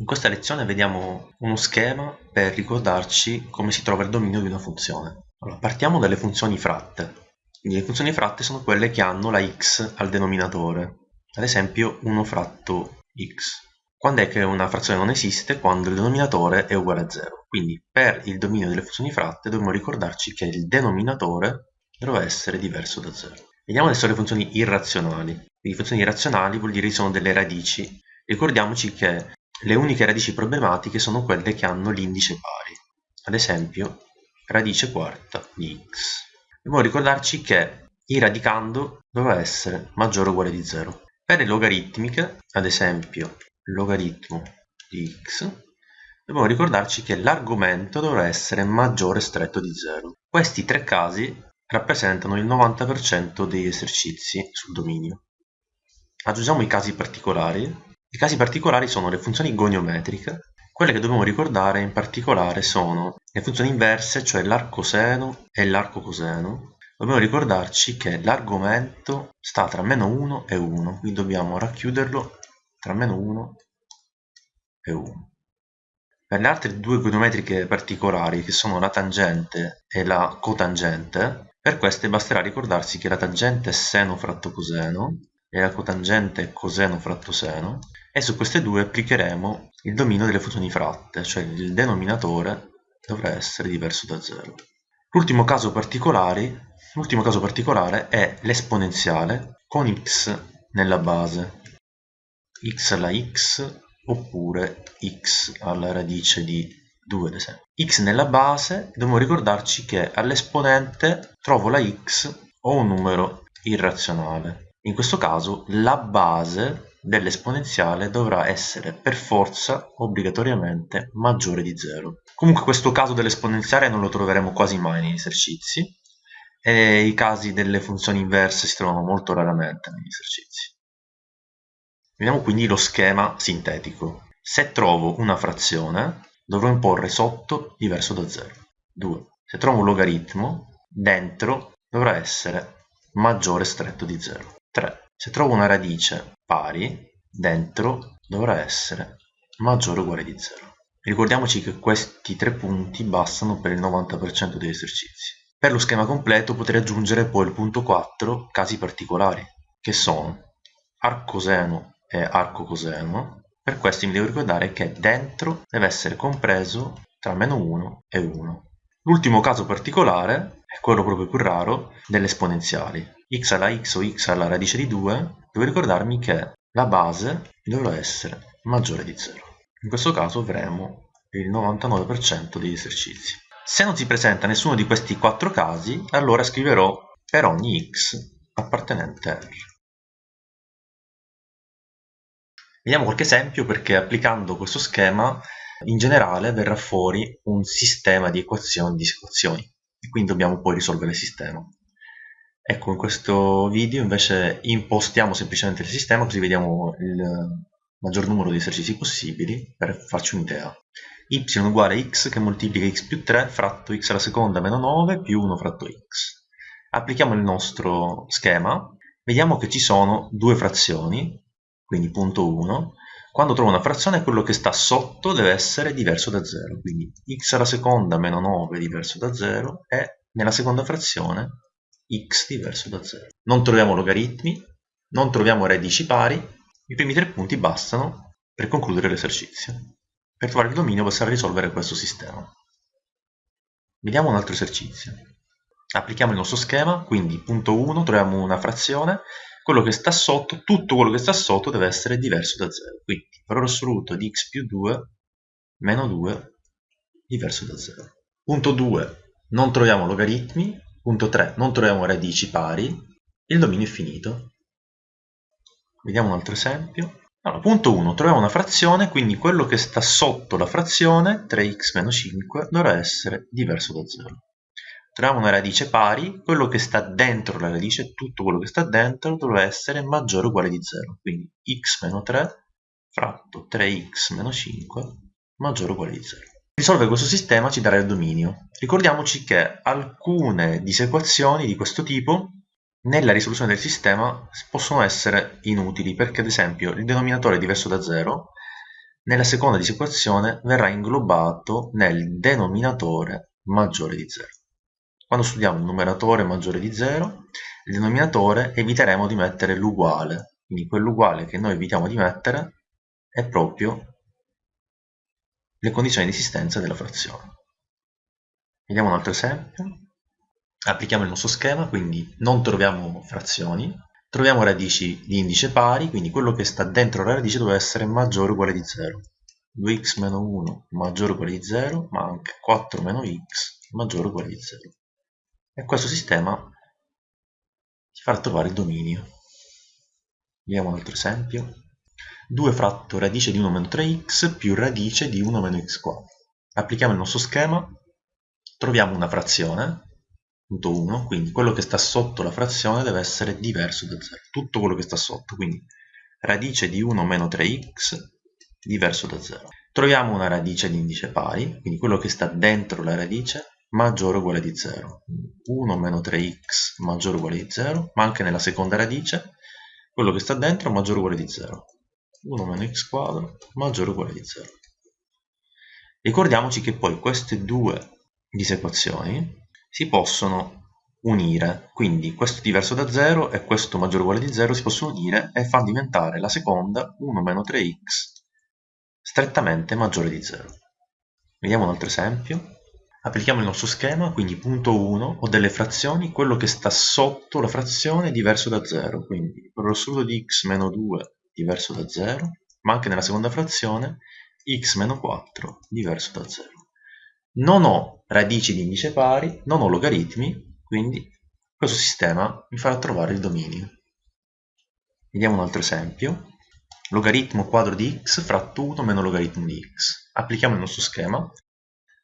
In questa lezione vediamo uno schema per ricordarci come si trova il dominio di una funzione. Allora, partiamo dalle funzioni fratte. Le funzioni fratte sono quelle che hanno la x al denominatore, ad esempio 1 fratto x. Quando è che una frazione non esiste? Quando il denominatore è uguale a 0. Quindi per il dominio delle funzioni fratte dobbiamo ricordarci che il denominatore dovrà essere diverso da 0. Vediamo adesso le funzioni irrazionali. Quindi funzioni irrazionali vuol dire che sono delle radici. Ricordiamoci che le uniche radici problematiche sono quelle che hanno l'indice pari. Ad esempio, radice quarta di x. Dobbiamo ricordarci che il radicando dovrà essere maggiore o uguale di 0. Per le logaritmiche, ad esempio, logaritmo di x, dobbiamo ricordarci che l'argomento dovrà essere maggiore o stretto di 0. Questi tre casi rappresentano il 90% degli esercizi sul dominio. Aggiungiamo i casi particolari. I casi particolari sono le funzioni goniometriche. Quelle che dobbiamo ricordare in particolare sono le funzioni inverse, cioè l'arcoseno e l'arcocoseno. Dobbiamo ricordarci che l'argomento sta tra meno 1 e 1, quindi dobbiamo racchiuderlo tra meno 1 e 1. Per le altre due goniometriche particolari, che sono la tangente e la cotangente, per queste basterà ricordarsi che la tangente è seno fratto coseno e la cotangente coseno fratto seno e su queste due applicheremo il dominio delle funzioni fratte, cioè il denominatore dovrà essere diverso da 0. L'ultimo caso, caso particolare è l'esponenziale con x nella base x alla x oppure x alla radice di 2 ad esempio. x nella base dobbiamo ricordarci che all'esponente trovo la x o un numero irrazionale. In questo caso la base dell'esponenziale dovrà essere per forza obbligatoriamente maggiore di 0. Comunque questo caso dell'esponenziale non lo troveremo quasi mai negli esercizi e i casi delle funzioni inverse si trovano molto raramente negli esercizi. Vediamo quindi lo schema sintetico. Se trovo una frazione, dovrò imporre sotto diverso da 0. 2. Se trovo un logaritmo, dentro dovrà essere maggiore stretto di 0. 3. Se trovo una radice pari, dentro dovrà essere maggiore o uguale di 0. Ricordiamoci che questi tre punti bastano per il 90% degli esercizi. Per lo schema completo potrei aggiungere poi il punto 4, casi particolari, che sono arcoseno e arco coseno, per questo mi devo ricordare che dentro deve essere compreso tra meno 1 e 1. L'ultimo caso particolare è quello proprio più raro delle esponenziali. x alla x o x alla radice di 2, devo ricordarmi che la base dovrà essere maggiore di 0. In questo caso avremo il 99% degli esercizi. Se non si presenta nessuno di questi quattro casi, allora scriverò per ogni x appartenente a R. Vediamo qualche esempio perché applicando questo schema in generale verrà fuori un sistema di equazioni e disequazioni e quindi dobbiamo poi risolvere il sistema. Ecco, in questo video invece impostiamo semplicemente il sistema così vediamo il maggior numero di esercizi possibili per farci un'idea. y uguale a x che moltiplica x più 3 fratto x alla seconda meno 9 più 1 fratto x. Applichiamo il nostro schema, vediamo che ci sono due frazioni, quindi punto 1, quando trovo una frazione quello che sta sotto deve essere diverso da 0, quindi x alla seconda meno 9 diverso da 0 e nella seconda frazione x diverso da 0. Non troviamo logaritmi, non troviamo radici pari, i primi tre punti bastano per concludere l'esercizio. Per trovare il dominio basterà risolvere questo sistema. Vediamo un altro esercizio. Applichiamo il nostro schema, quindi punto 1 troviamo una frazione quello che sta sotto, tutto quello che sta sotto deve essere diverso da 0. Quindi valore assoluto di x più 2 meno 2 diverso da 0. Punto 2 non troviamo logaritmi. Punto 3 non troviamo radici pari. Il dominio è finito. Vediamo un altro esempio. Allora, punto 1, troviamo una frazione, quindi quello che sta sotto la frazione, 3x meno 5, dovrà essere diverso da 0 troviamo una radice pari, quello che sta dentro la radice, tutto quello che sta dentro, dovrà essere maggiore o uguale di 0. Quindi x meno 3 fratto 3x meno 5 maggiore o uguale di 0. Risolvere questo sistema ci darà il dominio. Ricordiamoci che alcune disequazioni di questo tipo nella risoluzione del sistema possono essere inutili perché ad esempio il denominatore diverso da 0 nella seconda disequazione verrà inglobato nel denominatore maggiore di 0. Quando studiamo un numeratore maggiore di 0, il denominatore eviteremo di mettere l'uguale, quindi quell'uguale che noi evitiamo di mettere è proprio le condizioni di esistenza della frazione. Vediamo un altro esempio. Applichiamo il nostro schema, quindi non troviamo frazioni, troviamo radici di indice pari, quindi quello che sta dentro la radice deve essere maggiore o uguale di 0. 2x meno 1 maggiore o uguale di 0, ma anche 4 meno x maggiore o uguale di 0. E questo sistema ci farà trovare il dominio. Vediamo un altro esempio. 2 fratto radice di 1 meno 3x più radice di 1 meno x quadro. Applichiamo il nostro schema, troviamo una frazione, punto 1, quindi quello che sta sotto la frazione deve essere diverso da 0, tutto quello che sta sotto, quindi radice di 1 meno 3x diverso da 0. Troviamo una radice di indice pari, quindi quello che sta dentro la radice maggiore o uguale di 0. 1 meno 3x maggiore o uguale di 0, ma anche nella seconda radice quello che sta dentro maggiore o uguale di 0. 1 meno x quadro maggiore o uguale di 0. Ricordiamoci che poi queste due disequazioni si possono unire, quindi questo diverso da 0 e questo maggiore o uguale di 0 si possono unire e fanno diventare la seconda 1 meno 3x strettamente maggiore di 0. Vediamo un altro esempio. Applichiamo il nostro schema, quindi punto 1, ho delle frazioni, quello che sta sotto la frazione è diverso da 0, quindi per lo assoluto di x meno 2 diverso da 0, ma anche nella seconda frazione x meno 4 diverso da 0. Non ho radici di indice pari, non ho logaritmi, quindi questo sistema mi farà trovare il dominio. Vediamo un altro esempio. Logaritmo quadro di x fratto 1 meno logaritmo di x. Applichiamo il nostro schema.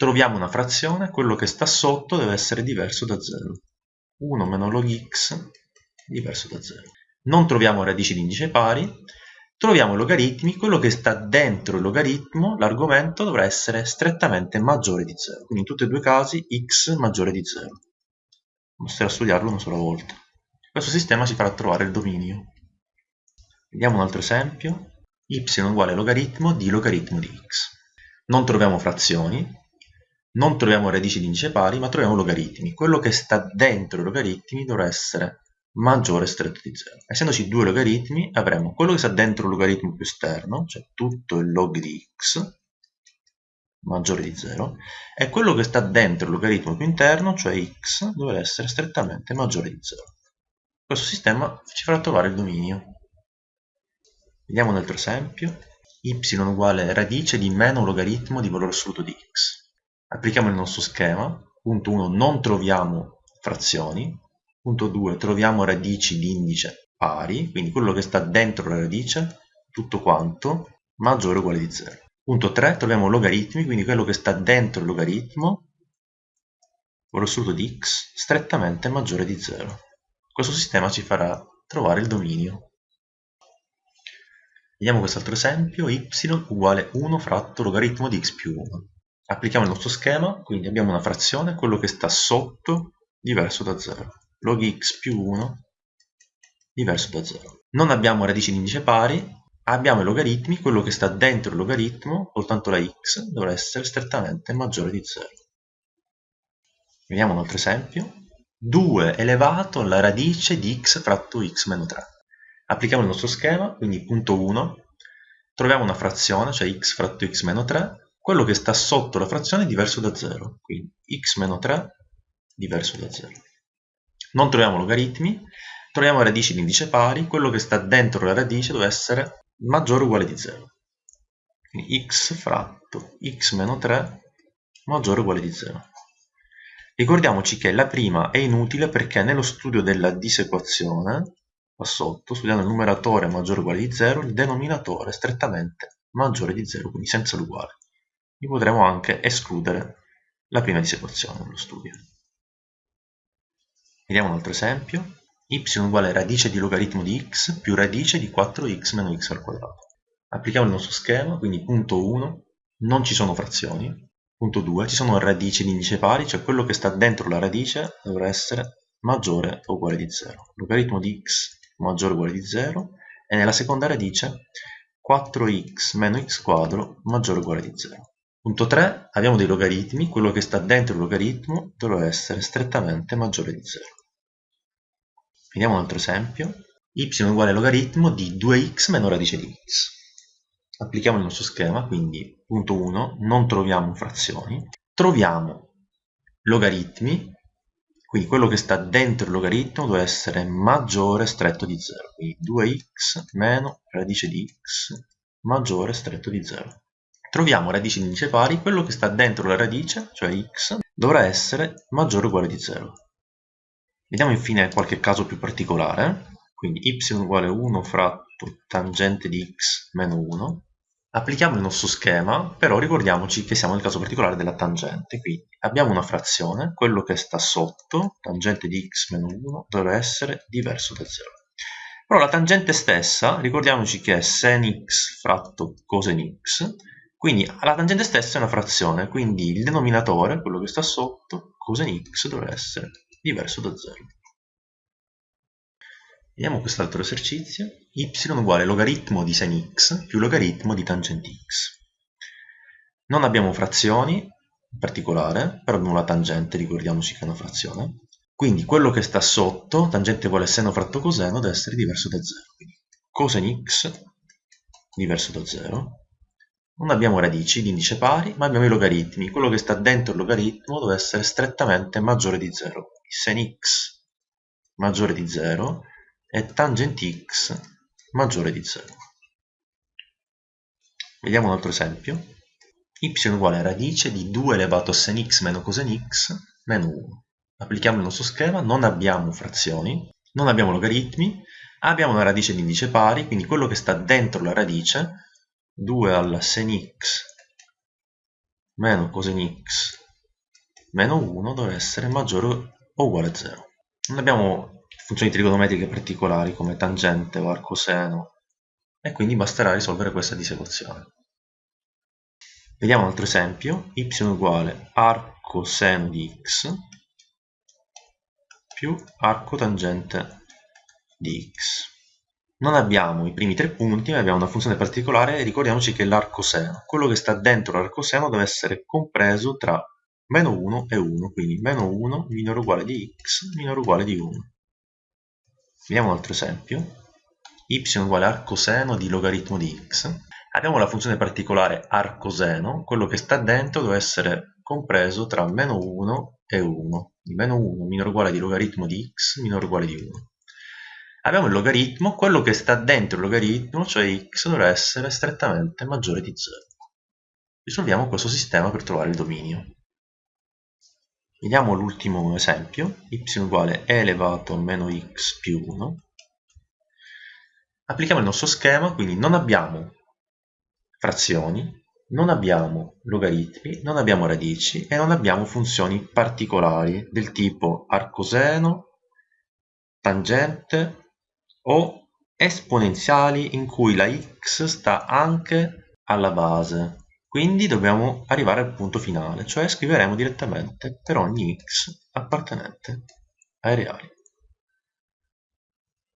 Troviamo una frazione, quello che sta sotto deve essere diverso da 0. 1 meno log x diverso da 0 non troviamo radici di indice pari, troviamo i logaritmi, quello che sta dentro il logaritmo, l'argomento dovrà essere strettamente maggiore di 0, quindi in tutti e due i casi x maggiore di 0. Basterà studiarlo una sola volta. Questo sistema ci farà trovare il dominio. Vediamo un altro esempio. y uguale logaritmo di logaritmo di x. Non troviamo frazioni, non troviamo radici di indice pari, ma troviamo logaritmi. Quello che sta dentro i logaritmi dovrà essere maggiore stretto di 0. Essendoci due logaritmi avremo quello che sta dentro il logaritmo più esterno, cioè tutto il log di x, maggiore di 0, e quello che sta dentro il logaritmo più interno, cioè x, dovrà essere strettamente maggiore di 0. Questo sistema ci farà trovare il dominio. Vediamo un altro esempio. y uguale radice di meno logaritmo di valore assoluto di x. Applichiamo il nostro schema. Punto 1 non troviamo frazioni, Punto 2. Troviamo radici di indice pari, quindi quello che sta dentro la radice, tutto quanto, maggiore o uguale di 0. Punto 3. Troviamo logaritmi, quindi quello che sta dentro il logaritmo, con l'assoluto di x, strettamente maggiore di 0. Questo sistema ci farà trovare il dominio. Vediamo quest'altro esempio, y uguale 1 fratto logaritmo di x più 1. Applichiamo il nostro schema, quindi abbiamo una frazione, quello che sta sotto diverso da 0 log x più 1 diverso da 0. Non abbiamo radici di indice pari, abbiamo i logaritmi, quello che sta dentro il logaritmo, soltanto la x, dovrà essere strettamente maggiore di 0. Vediamo un altro esempio. 2 elevato alla radice di x fratto x meno 3. Applichiamo il nostro schema, quindi punto 1, troviamo una frazione, cioè x fratto x meno 3, quello che sta sotto la frazione è diverso da 0, quindi x meno 3 diverso da 0 non troviamo logaritmi, troviamo radici di indice pari, quello che sta dentro la radice deve essere maggiore o uguale di 0. Quindi x fratto x meno 3 maggiore o uguale di 0. Ricordiamoci che la prima è inutile perché nello studio della disequazione, qua sotto, studiando il numeratore maggiore o uguale di 0, il denominatore è strettamente maggiore di 0, quindi senza l'uguale. Quindi potremo anche escludere la prima disequazione nello studio. Vediamo un altro esempio. y uguale radice di logaritmo di x più radice di 4x meno x al quadrato. Applichiamo il nostro schema, quindi punto 1, non ci sono frazioni. Punto 2, ci sono radici di indice pari, cioè quello che sta dentro la radice dovrà essere maggiore o uguale di 0. Logaritmo di x maggiore o uguale di 0 e nella seconda radice 4x meno x quadro maggiore o uguale di 0. Punto 3, abbiamo dei logaritmi, quello che sta dentro il logaritmo dovrà essere strettamente maggiore di 0. Vediamo un altro esempio. y uguale logaritmo di 2x meno radice di x. Applichiamo il nostro schema, quindi punto 1, non troviamo frazioni, troviamo logaritmi, quindi quello che sta dentro il logaritmo deve essere maggiore stretto di 0, quindi 2x meno radice di x maggiore stretto di 0. Troviamo radici di indice pari, quello che sta dentro la radice, cioè x, dovrà essere maggiore o uguale di 0. Vediamo infine qualche caso più particolare, quindi y uguale 1 fratto tangente di x meno 1. Applichiamo il nostro schema, però ricordiamoci che siamo nel caso particolare della tangente, quindi abbiamo una frazione, quello che sta sotto, tangente di x meno 1, dovrà essere diverso da 0. Però la tangente stessa, ricordiamoci che è sen x fratto cosen x, quindi la tangente stessa è una frazione, quindi il denominatore, quello che sta sotto, cosen x, dovrà essere diverso da 0. Vediamo quest'altro esercizio. y uguale logaritmo di sin x più logaritmo di tangente x. Non abbiamo frazioni, in particolare, però abbiamo la tangente, ricordiamoci che è una frazione. Quindi quello che sta sotto, tangente uguale seno fratto coseno, deve essere diverso da 0. Quindi cosen x diverso da 0. Non abbiamo radici di indice pari, ma abbiamo i logaritmi. Quello che sta dentro il logaritmo deve essere strettamente maggiore di 0 sen x maggiore di 0 e tangente x maggiore di 0. Vediamo un altro esempio. y uguale a radice di 2 elevato a sen x meno cosen x meno 1. Applichiamo il nostro schema, non abbiamo frazioni, non abbiamo logaritmi, abbiamo una radice di indice pari, quindi quello che sta dentro la radice, 2 alla sen x meno cosen x meno 1 deve essere maggiore o uguale a 0. Non abbiamo funzioni trigonometriche particolari come tangente o arcoseno e quindi basterà risolvere questa disequazione. Vediamo un altro esempio, y uguale arcoseno di x più arcotangente di x. Non abbiamo i primi tre punti, ma abbiamo una funzione particolare e ricordiamoci che l'arcoseno, quello che sta dentro l'arcoseno deve essere compreso tra meno 1 e 1, quindi meno 1 minore uguale di x minore uguale di 1. Vediamo un altro esempio. y uguale arcoseno di logaritmo di x. Abbiamo la funzione particolare arcoseno, quello che sta dentro deve essere compreso tra meno 1 e 1. Di meno 1 minore uguale di logaritmo di x minore uguale di 1. Abbiamo il logaritmo, quello che sta dentro il logaritmo, cioè x, dovrà essere strettamente maggiore di 0. Risolviamo questo sistema per trovare il dominio. Vediamo l'ultimo esempio, y uguale e elevato a meno x più 1. Applichiamo il nostro schema, quindi non abbiamo frazioni, non abbiamo logaritmi, non abbiamo radici e non abbiamo funzioni particolari del tipo arcoseno, tangente o esponenziali in cui la x sta anche alla base. Quindi dobbiamo arrivare al punto finale, cioè scriveremo direttamente per ogni x appartenente ai reali.